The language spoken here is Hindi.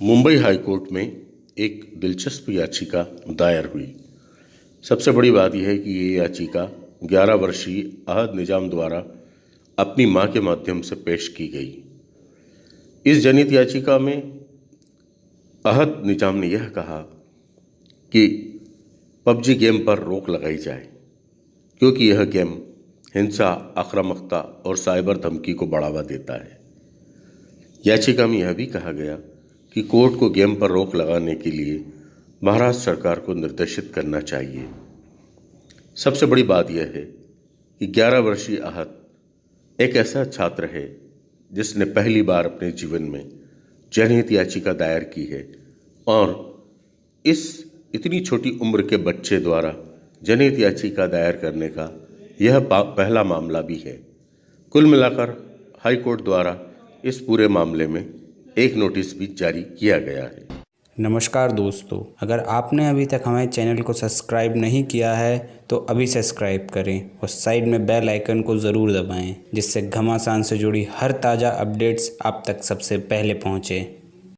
मुंबई हाईकोर्ट में एक दिलचस्प याचिका दायर हुई। सबसे बड़ी बात यह है कि ये याचिका 11 वर्षीय अहद निज़ाम द्वारा अपनी माँ के माध्यम से पेश की गई। इस जनित याचिका में अहद निज़ाम ने यह कहा कि पबजी गेम पर रोक लगाई जाए, क्योंकि यह गेम हिंसा, आक्रामकता और साइबर धमकी को बढ़ावा देता है। याचिका में यह भी कहा गया कि कोर्ट को गेम पर रोक लगाने के लिए महाराष्ट्र सरकार को निर्देशित करना चाहिए। सबसे बड़ी बात यह है कि 11 वर्षीय आहत एक ऐसा छात्र है जिसने पहली बार अपने जीवन में जनहित याचिका दायर की है और इस इतनी छोटी उम्र के बच्चे द्वारा जनहित याचिका दायर करने का यह पहला मामला भी है। कुल मिलाकर हाईकोर्ट द्वारा इस पूरे मामले में एक नोटिस भी जारी किया गया है। नमस्कार दोस्तों, अगर आपने अभी तक हमारे चैनल को सब्सक्राइब नहीं किया है तो अभी सब्सक्राइब करें और साइड में बेल आइकन को ज़रूर दबाएँ, जिससे घमासान से जुड़ी हर ताज़ा अपडेट्स आप तक सबसे पहले पहुँचें।